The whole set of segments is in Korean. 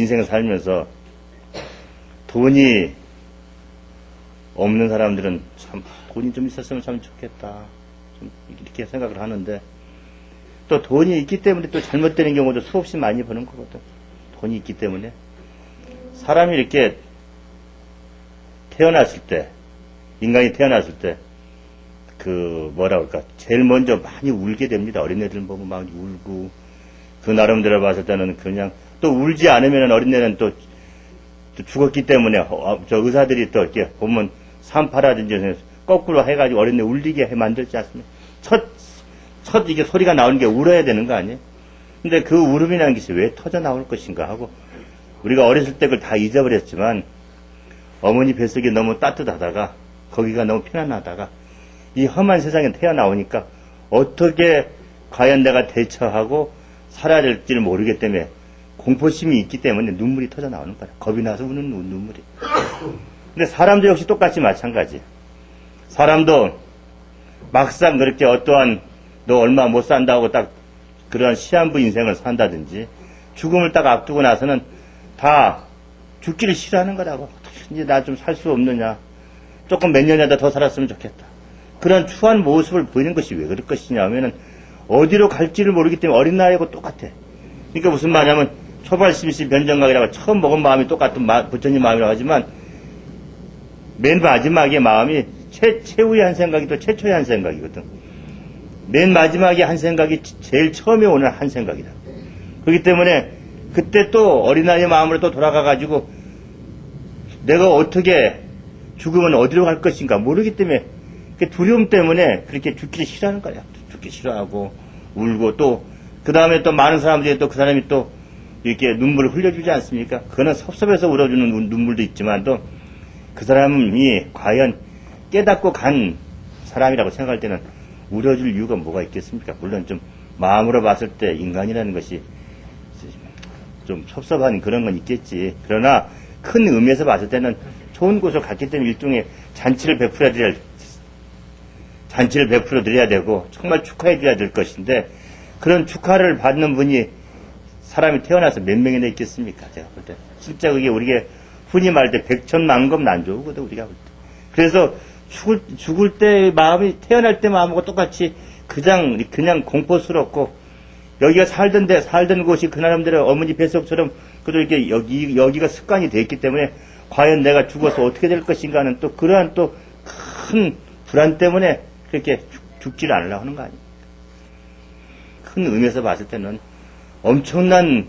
인생 살면서 돈이 없는 사람들은 참 돈이 좀 있었으면 참 좋겠다. 좀 이렇게 생각을 하는데 또 돈이 있기 때문에 또 잘못되는 경우도 수없이 많이 보는 거거든. 돈이 있기 때문에 사람이 이렇게 태어났을 때 인간이 태어났을 때 그 뭐라 그럴까 제일 먼저 많이 울게 됩니다. 어린애들 보면 막 울고 그 나름대로 봤을 때는 그냥 또 울지 않으면 어린애는 또, 또 죽었기 때문에 어, 저 의사들이 또 이렇게 보면 산파라든지 거꾸로 해가지고 어린애 울리게 해 만들지 않습니까? 첫, 첫 이게 소리가 나오는 게 울어야 되는 거 아니에요? 근데 그 울음이라는 것이 왜 터져 나올 것인가 하고 우리가 어렸을 때 그걸 다 잊어버렸지만 어머니 뱃속이 너무 따뜻하다가 거기가 너무 편안하다가 이 험한 세상에 태어나오니까 어떻게 과연 내가 대처하고 살아야 될지를 모르기 때문에 공포심이 있기 때문에 눈물이 터져 나오는 거야. 겁이 나서 우는 눈- 눈물이. 근데 사람도 역시 똑같이 마찬가지. 사람도 막상 그렇게 어떠한 너 얼마 못 산다고 딱 그러한 시한부 인생을 산다든지 죽음을 딱 앞두고 나서는 다 죽기를 싫어하는 거라고. 이제 나 좀 살 수 없느냐. 조금 몇 년이라도 더 살았으면 좋겠다. 그런 추한 모습을 보이는 것이 왜 그럴 것이냐 하면은 어디로 갈지를 모르기 때문에 어린 나이하고 똑같아. 그러니까 무슨 말이냐면 초발 심시 변정각이라고 처음 먹은 마음이 똑같은 마- 부처님 마음이라고 하지만 맨 마지막에 마음이 최, 최후의 한 생각이 또 최초의 한 생각이거든. 맨 마지막에 한 생각이 제일 처음에 오는 한 생각이다. 그렇기 때문에 그때 또 어린아이의 마음으로 또 돌아가가지고 내가 어떻게 죽으면 어디로 갈 것인가 모르기 때문에 그 두려움 때문에 그렇게 죽기를 싫어하는 거야. 죽기 싫어하고 울고 또 그 다음에 또 많은 사람들이 또 그 사람이 또 이렇게 눈물을 흘려주지 않습니까? 그거는 섭섭해서 울어주는 눈- 눈물도 있지만 또그 사람이 과연 깨닫고 간 사람이라고 생각할 때는 울어줄 이유가 뭐가 있겠습니까? 물론 좀 마음으로 봤을 때 인간이라는 것이 좀 섭섭한 그런 건 있겠지. 그러나 큰 의미에서 봤을 때는 좋은 곳을 갔기 때문에 일종의 잔치를 베풀어야 될, 잔치를 베풀어 드려야 되고 정말 축하해 드려야 될 것인데 그런 축하를 받는 분이 사람이 태어나서 몇 명이나 있겠습니까? 제가 볼 때. 진짜 그게 우리가 흔히 말할 때 백천만금 난조거든, 우리가 볼 때. 그래서 죽을, 죽을 때 마음이, 태어날 때 마음하고 똑같이 그냥, 그냥 공포스럽고 여기가 살던데, 살던 곳이 그 나름대로 어머니 뱃속처럼 그래도 이렇게 여기, 여기가 습관이 돼 있기 때문에 과연 내가 죽어서 어떻게 될 것인가 하는 또 그러한 또 큰 불안 때문에 그렇게 죽, 죽지를 않으려고 하는 거 아니에요. 큰 의미에서 봤을 때는 엄청난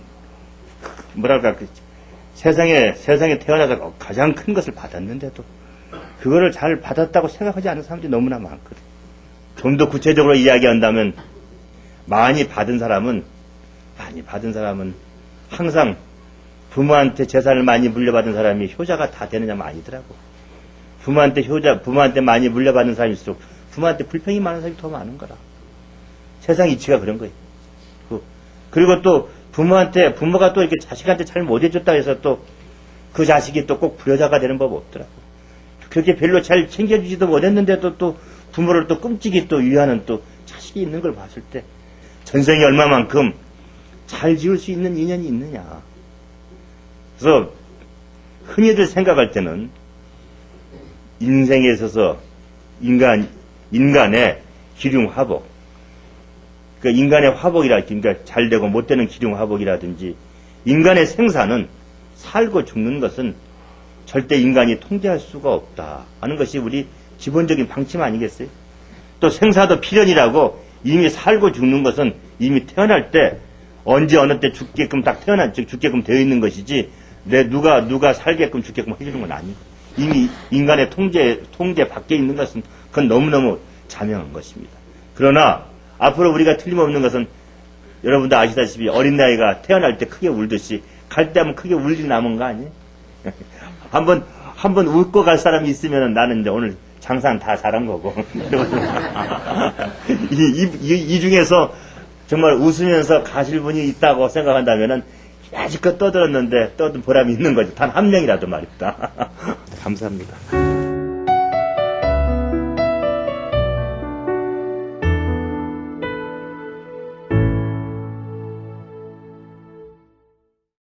그 뭐랄까 그 세상에 세상에 태어나서 가장 큰 것을 받았는데도 그거를 잘 받았다고 생각하지 않는 사람들이 너무나 많거든. 좀 더 구체적으로 이야기한다면 많이 받은 사람은 많이 받은 사람은 항상 부모한테 재산을 많이 물려받은 사람이 효자가 다 되느냐면 아니더라고. 부모한테 효자, 부모한테 많이 물려받은 사람일수록 부모한테 불평이 많은 사람이 더 많은 거라. 세상 이치가 그런 거예요. 그- 그리고 또 부모한테 부모가 또 이렇게 자식한테 잘 못 해줬다 해서 또 그 자식이 또 꼭 불효자가 되는 법 없더라고. 그렇게 별로 잘 챙겨주지도 못했는데도 또 부모를 또 끔찍이 또 위하는 또 자식이 있는 걸 봤을 때 전생이 얼마만큼 잘 지을 수 있는 인연이 있느냐. 그래서 흔히들 생각할 때는 인생에 있어서 인간, 인간의 기륭 화복, 그 인간의 화복이라, 그러니까 잘 되고 못 되는 기륭 화복이라든지 인간의 생사는 살고 죽는 것은 절대 인간이 통제할 수가 없다 하는 것이 우리 기본적인 방침 아니겠어요? 또 생사도 필연이라고 이미 살고 죽는 것은 이미 태어날 때 언제 어느 때 죽게끔 딱 태어난 즉 죽게끔 되어 있는 것이지 내 누가 누가 살게끔 죽게끔 해주는 건 아니고 이미 인간의 통제 통제 밖에 있는 것은 그건 너무너무 자명한 것입니다. 그러나 앞으로 우리가 틀림없는 것은 여러분도 아시다시피 어린 나이가 태어날 때 크게 울듯이 갈 때 하면 크게 울리 남은 거 아니에요? 한번 한번 웃고 갈 사람이 있으면 나는 이제 오늘 장사는 다 잘한 거고 이, 이, 이, 이 중에서 정말 웃으면서 가실 분이 있다고 생각한다면은 아직껏 떠들었는데 떠든 보람이 있는 거죠. 단 한 명이라도 말입니다. 감사합니다.